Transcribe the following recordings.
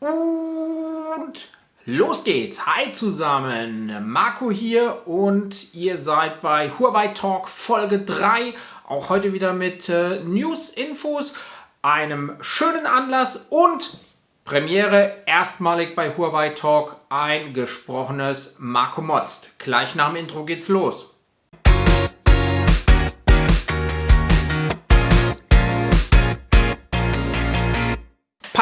Und los geht's. Hi zusammen, Marco hier und ihr seid bei Huawei Talk Folge 3. Auch heute wieder mit äh, News, Infos, einem schönen Anlass und Premiere erstmalig bei Huawei Talk ein gesprochenes Marco Motzt. Gleich nach dem Intro geht's los.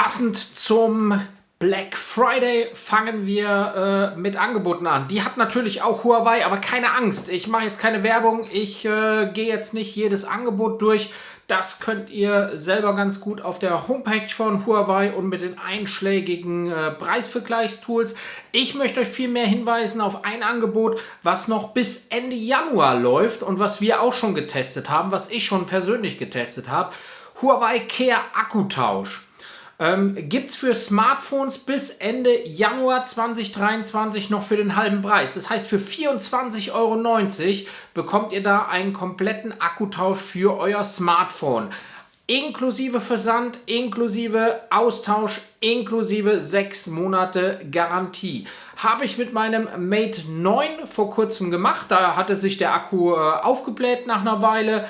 Passend zum Black Friday fangen wir äh, mit Angeboten an. Die hat natürlich auch Huawei, aber keine Angst. Ich mache jetzt keine Werbung. Ich äh, gehe jetzt nicht jedes Angebot durch. Das könnt ihr selber ganz gut auf der Homepage von Huawei und mit den einschlägigen äh, Preisvergleichstools. Ich möchte euch viel mehr hinweisen auf ein Angebot, was noch bis Ende Januar läuft und was wir auch schon getestet haben, was ich schon persönlich getestet habe. Huawei Care Akkutausch. Ähm, Gibt es für Smartphones bis Ende Januar 2023 noch für den halben Preis. Das heißt, für 24,90 Euro bekommt ihr da einen kompletten Akkutausch für euer Smartphone. Inklusive Versand, inklusive Austausch, inklusive 6 Monate Garantie. Habe ich mit meinem Mate 9 vor kurzem gemacht. Da hatte sich der Akku äh, aufgebläht nach einer Weile.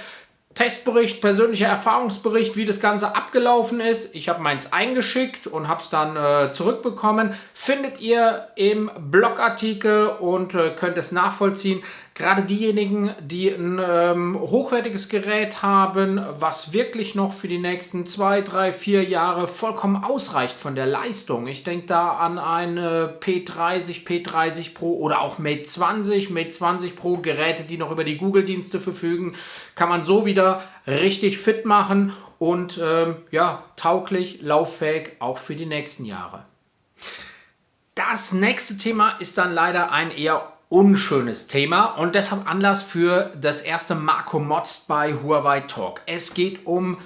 Testbericht, persönlicher Erfahrungsbericht, wie das Ganze abgelaufen ist. Ich habe meins eingeschickt und habe es dann äh, zurückbekommen. Findet ihr im Blogartikel und äh, könnt es nachvollziehen. Gerade diejenigen, die ein ähm, hochwertiges Gerät haben, was wirklich noch für die nächsten zwei, drei, vier Jahre vollkommen ausreicht von der Leistung. Ich denke da an eine P30, P30 Pro oder auch Mate 20, Mate 20 Pro, Geräte, die noch über die Google-Dienste verfügen, kann man so wieder richtig fit machen und ähm, ja, tauglich, lauffähig auch für die nächsten Jahre. Das nächste Thema ist dann leider ein eher unschönes Thema und deshalb Anlass für das erste Marco Mods bei Huawei Talk. Es geht um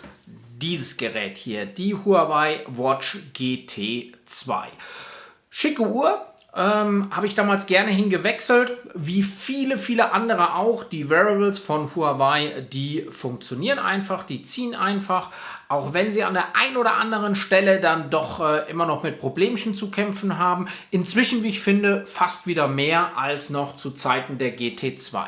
dieses Gerät hier, die Huawei Watch GT 2. Schicke Uhr, ähm, habe ich damals gerne hingewechselt, wie viele, viele andere auch. Die Wearables von Huawei, die funktionieren einfach, die ziehen einfach, auch wenn sie an der ein oder anderen Stelle dann doch äh, immer noch mit Problemchen zu kämpfen haben. Inzwischen, wie ich finde, fast wieder mehr als noch zu Zeiten der GT2.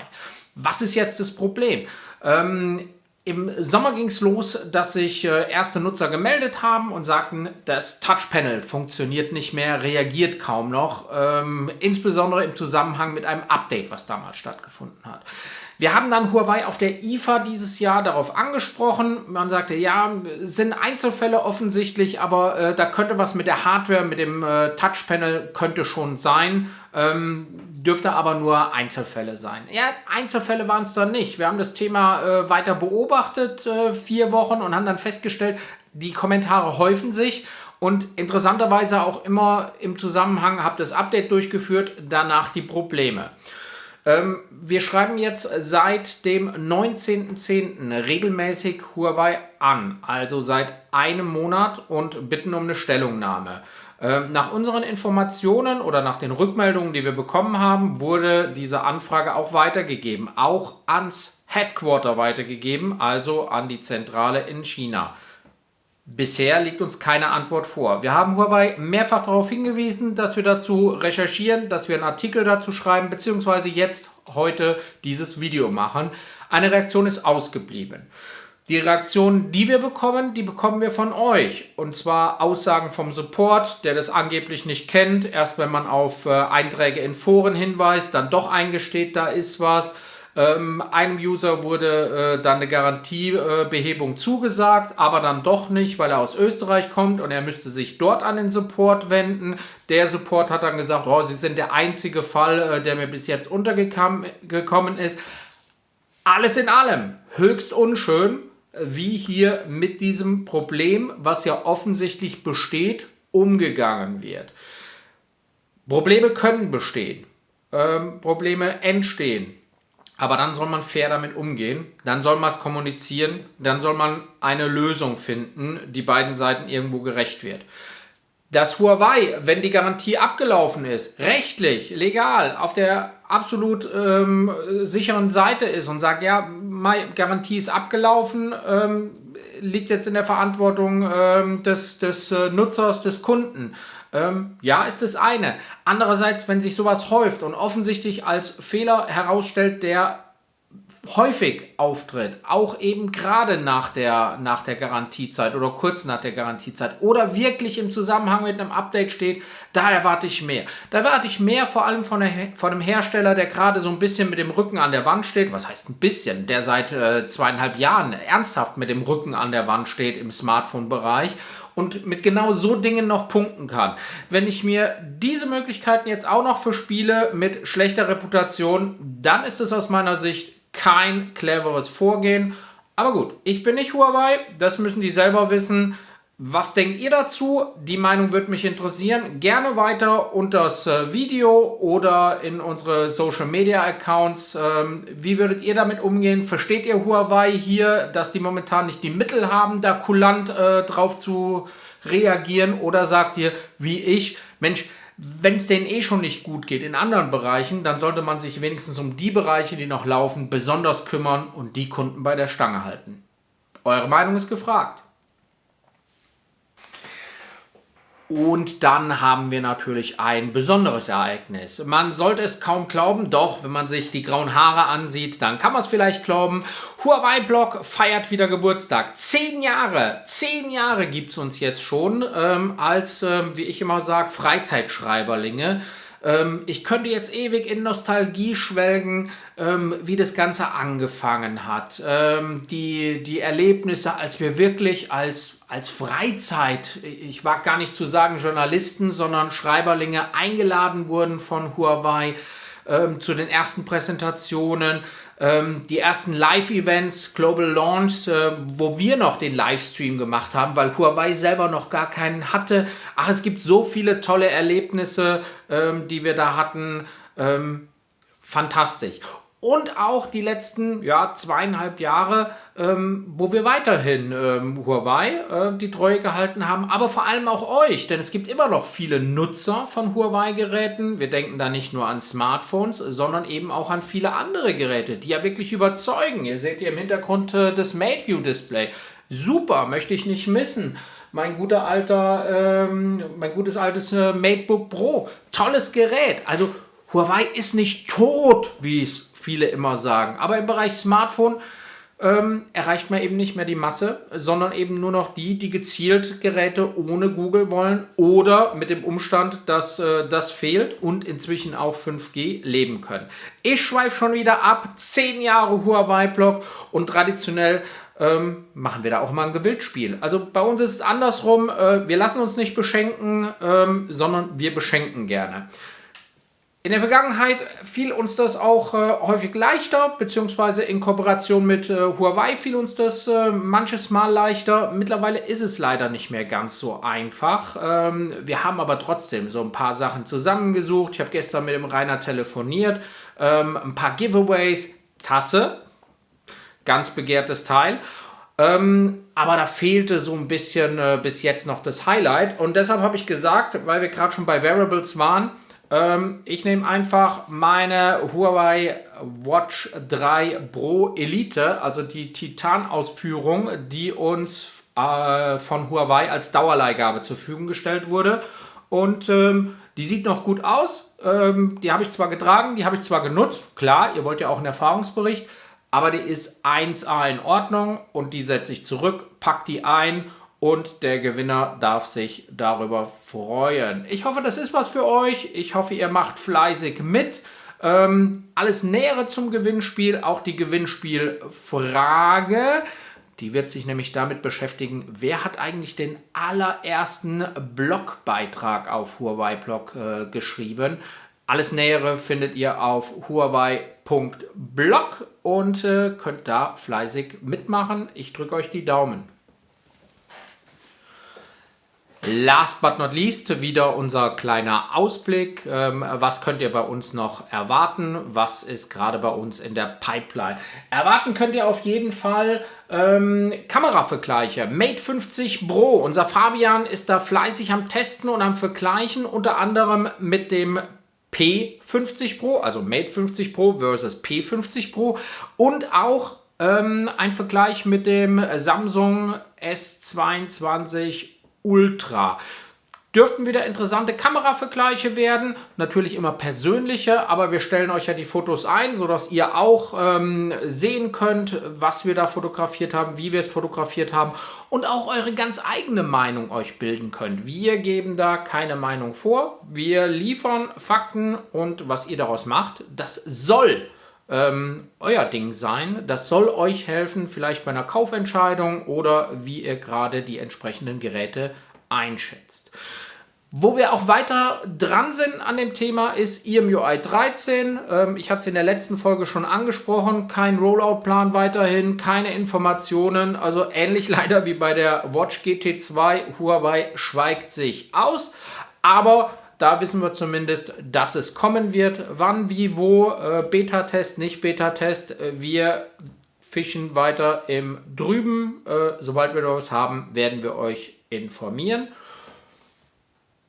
Was ist jetzt das Problem? Ähm, im Sommer ging es los, dass sich äh, erste Nutzer gemeldet haben und sagten, das Touchpanel funktioniert nicht mehr, reagiert kaum noch, ähm, insbesondere im Zusammenhang mit einem Update, was damals stattgefunden hat. Wir haben dann Huawei auf der IFA dieses Jahr darauf angesprochen. Man sagte, ja, sind Einzelfälle offensichtlich, aber äh, da könnte was mit der Hardware, mit dem äh, Touchpanel könnte schon sein. Ähm, dürfte aber nur Einzelfälle sein. Ja, Einzelfälle waren es dann nicht. Wir haben das Thema äh, weiter beobachtet, äh, vier Wochen, und haben dann festgestellt, die Kommentare häufen sich und interessanterweise auch immer im Zusammenhang, habt das Update durchgeführt, danach die Probleme. Ähm, wir schreiben jetzt seit dem 19.10. regelmäßig Huawei an, also seit einem Monat und bitten um eine Stellungnahme. Ähm, nach unseren Informationen oder nach den Rückmeldungen, die wir bekommen haben, wurde diese Anfrage auch weitergegeben, auch ans Headquarter weitergegeben, also an die Zentrale in China. Bisher liegt uns keine Antwort vor. Wir haben Huawei mehrfach darauf hingewiesen, dass wir dazu recherchieren, dass wir einen Artikel dazu schreiben, beziehungsweise jetzt heute dieses Video machen. Eine Reaktion ist ausgeblieben. Die Reaktionen, die wir bekommen, die bekommen wir von euch. Und zwar Aussagen vom Support, der das angeblich nicht kennt. Erst wenn man auf äh, Einträge in Foren hinweist, dann doch eingesteht, da ist was ähm, einem User wurde äh, dann eine Garantiebehebung äh, zugesagt, aber dann doch nicht, weil er aus Österreich kommt und er müsste sich dort an den Support wenden. Der Support hat dann gesagt, oh, Sie sind der einzige Fall, äh, der mir bis jetzt untergekommen ist. Alles in allem höchst unschön, wie hier mit diesem Problem, was ja offensichtlich besteht, umgegangen wird. Probleme können bestehen. Ähm, Probleme entstehen. Aber dann soll man fair damit umgehen, dann soll man es kommunizieren, dann soll man eine Lösung finden, die beiden Seiten irgendwo gerecht wird. Dass Huawei, wenn die Garantie abgelaufen ist, rechtlich, legal, auf der absolut ähm, sicheren Seite ist und sagt, ja, Garantie ist abgelaufen, ähm, liegt jetzt in der Verantwortung ähm, des, des äh, Nutzers, des Kunden. Ähm, ja, ist das eine. Andererseits, wenn sich sowas häuft und offensichtlich als Fehler herausstellt, der häufig auftritt, auch eben gerade nach der, nach der Garantiezeit oder kurz nach der Garantiezeit oder wirklich im Zusammenhang mit einem Update steht, da erwarte ich mehr. Da erwarte ich mehr vor allem von, der, von einem Hersteller, der gerade so ein bisschen mit dem Rücken an der Wand steht. Was heißt ein bisschen? Der seit äh, zweieinhalb Jahren ernsthaft mit dem Rücken an der Wand steht im Smartphone-Bereich und mit genau so Dingen noch punkten kann. Wenn ich mir diese Möglichkeiten jetzt auch noch für Spiele mit schlechter Reputation, dann ist es aus meiner Sicht kein cleveres Vorgehen. Aber gut, ich bin nicht Huawei, das müssen die selber wissen. Was denkt ihr dazu? Die Meinung würde mich interessieren. Gerne weiter unter das äh, Video oder in unsere Social Media Accounts. Ähm, wie würdet ihr damit umgehen? Versteht ihr Huawei hier, dass die momentan nicht die Mittel haben, da kulant äh, drauf zu reagieren? Oder sagt ihr, wie ich, Mensch, wenn es denen eh schon nicht gut geht in anderen Bereichen, dann sollte man sich wenigstens um die Bereiche, die noch laufen, besonders kümmern und die Kunden bei der Stange halten. Eure Meinung ist gefragt. Und dann haben wir natürlich ein besonderes Ereignis. Man sollte es kaum glauben, doch wenn man sich die grauen Haare ansieht, dann kann man es vielleicht glauben. Huawei Blog feiert wieder Geburtstag. Zehn Jahre, zehn Jahre gibt es uns jetzt schon ähm, als, ähm, wie ich immer sage, Freizeitschreiberlinge. Ähm, ich könnte jetzt ewig in Nostalgie schwelgen, ähm, wie das Ganze angefangen hat. Ähm, die, die Erlebnisse, als wir wirklich als, als Freizeit, ich wage gar nicht zu sagen Journalisten, sondern Schreiberlinge eingeladen wurden von Huawei ähm, zu den ersten Präsentationen ähm, die ersten Live-Events, Global Launch, äh, wo wir noch den Livestream gemacht haben, weil Huawei selber noch gar keinen hatte. Ach, es gibt so viele tolle Erlebnisse, ähm, die wir da hatten. Ähm, fantastisch und auch die letzten ja, zweieinhalb Jahre, ähm, wo wir weiterhin ähm, Huawei äh, die Treue gehalten haben, aber vor allem auch euch, denn es gibt immer noch viele Nutzer von Huawei-Geräten. Wir denken da nicht nur an Smartphones, sondern eben auch an viele andere Geräte, die ja wirklich überzeugen. Ihr seht hier im Hintergrund äh, das MateView-Display. Super, möchte ich nicht missen mein guter alter, ähm, mein gutes altes äh, MateBook Pro. Tolles Gerät. Also Huawei ist nicht tot, wie es viele immer sagen. Aber im Bereich Smartphone ähm, erreicht man eben nicht mehr die Masse, sondern eben nur noch die, die gezielt Geräte ohne Google wollen oder mit dem Umstand, dass äh, das fehlt und inzwischen auch 5G leben können. Ich schweife schon wieder ab. 10 Jahre Huawei-Blog und traditionell ähm, machen wir da auch mal ein Gewildspiel. Also bei uns ist es andersrum. Äh, wir lassen uns nicht beschenken, ähm, sondern wir beschenken gerne. In der Vergangenheit fiel uns das auch äh, häufig leichter, beziehungsweise in Kooperation mit äh, Huawei fiel uns das äh, manches Mal leichter. Mittlerweile ist es leider nicht mehr ganz so einfach. Ähm, wir haben aber trotzdem so ein paar Sachen zusammengesucht. Ich habe gestern mit dem Rainer telefoniert. Ähm, ein paar Giveaways, Tasse, ganz begehrtes Teil. Ähm, aber da fehlte so ein bisschen äh, bis jetzt noch das Highlight. Und deshalb habe ich gesagt, weil wir gerade schon bei Variables waren, ähm, ich nehme einfach meine Huawei Watch 3 Pro Elite, also die Titan-Ausführung, die uns äh, von Huawei als Dauerleihgabe zur Verfügung gestellt wurde. Und ähm, die sieht noch gut aus. Ähm, die habe ich zwar getragen, die habe ich zwar genutzt. Klar, ihr wollt ja auch einen Erfahrungsbericht. Aber die ist 1A in Ordnung und die setze ich zurück, pack die ein und der Gewinner darf sich darüber freuen. Ich hoffe, das ist was für euch. Ich hoffe, ihr macht fleißig mit. Ähm, alles Nähere zum Gewinnspiel, auch die Gewinnspielfrage. Die wird sich nämlich damit beschäftigen, wer hat eigentlich den allerersten Blogbeitrag auf Huawei Blog äh, geschrieben. Alles Nähere findet ihr auf huawei.blog und äh, könnt da fleißig mitmachen. Ich drücke euch die Daumen. Last but not least wieder unser kleiner Ausblick. Ähm, was könnt ihr bei uns noch erwarten? Was ist gerade bei uns in der Pipeline? Erwarten könnt ihr auf jeden Fall ähm, Kameravergleiche. Mate 50 Pro. Unser Fabian ist da fleißig am Testen und am Vergleichen, unter anderem mit dem P50 Pro, also Mate 50 Pro versus P50 Pro und auch ähm, ein Vergleich mit dem Samsung S22 Ultra. Dürften wieder interessante Kameravergleiche werden, natürlich immer persönliche, aber wir stellen euch ja die Fotos ein, sodass ihr auch ähm, sehen könnt, was wir da fotografiert haben, wie wir es fotografiert haben und auch eure ganz eigene Meinung euch bilden könnt. Wir geben da keine Meinung vor, wir liefern Fakten und was ihr daraus macht, das soll ähm, euer Ding sein. Das soll euch helfen, vielleicht bei einer Kaufentscheidung oder wie ihr gerade die entsprechenden Geräte einschätzt. Wo wir auch weiter dran sind an dem Thema ist EMUI 13. Ähm, ich hatte es in der letzten Folge schon angesprochen. Kein Rollout-Plan weiterhin, keine Informationen. Also ähnlich leider wie bei der Watch GT2. Huawei schweigt sich aus. Aber da wissen wir zumindest, dass es kommen wird. Wann, wie, wo, äh, Beta-Test, nicht Beta-Test. Äh, wir fischen weiter im Drüben. Äh, sobald wir da was haben, werden wir euch informieren.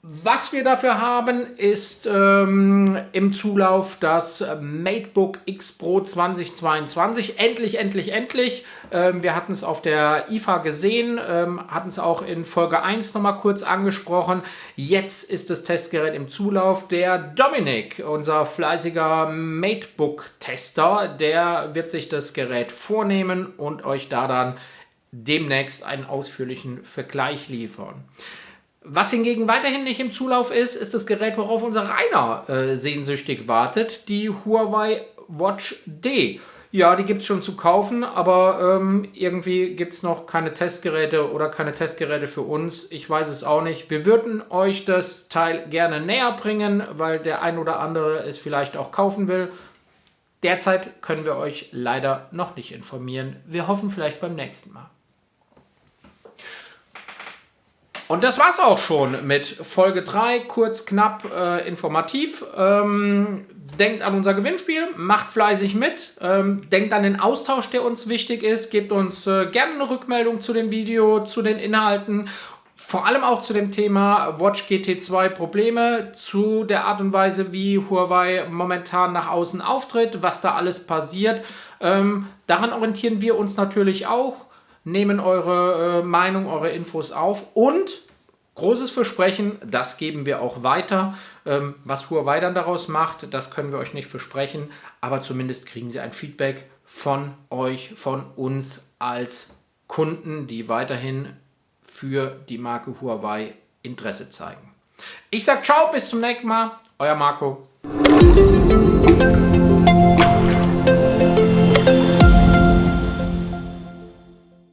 Was wir dafür haben, ist ähm, im Zulauf das MateBook X Pro 2022. Endlich, endlich, endlich. Ähm, wir hatten es auf der IFA gesehen, ähm, hatten es auch in Folge 1 nochmal kurz angesprochen. Jetzt ist das Testgerät im Zulauf. Der Dominik, unser fleißiger MateBook-Tester, der wird sich das Gerät vornehmen und euch da dann demnächst einen ausführlichen Vergleich liefern. Was hingegen weiterhin nicht im Zulauf ist, ist das Gerät, worauf unser Rainer äh, sehnsüchtig wartet, die Huawei Watch D. Ja, die gibt es schon zu kaufen, aber ähm, irgendwie gibt es noch keine Testgeräte oder keine Testgeräte für uns. Ich weiß es auch nicht. Wir würden euch das Teil gerne näher bringen, weil der ein oder andere es vielleicht auch kaufen will. Derzeit können wir euch leider noch nicht informieren. Wir hoffen vielleicht beim nächsten Mal. Und das war's auch schon mit Folge 3, kurz, knapp, äh, informativ. Ähm, denkt an unser Gewinnspiel, macht fleißig mit, ähm, denkt an den Austausch, der uns wichtig ist, gebt uns äh, gerne eine Rückmeldung zu dem Video, zu den Inhalten, vor allem auch zu dem Thema Watch GT2 Probleme, zu der Art und Weise, wie Huawei momentan nach außen auftritt, was da alles passiert. Ähm, daran orientieren wir uns natürlich auch nehmen eure äh, Meinung, eure Infos auf und großes Versprechen, das geben wir auch weiter. Ähm, was Huawei dann daraus macht, das können wir euch nicht versprechen, aber zumindest kriegen sie ein Feedback von euch, von uns als Kunden, die weiterhin für die Marke Huawei Interesse zeigen. Ich sage ciao, bis zum nächsten Mal, euer Marco.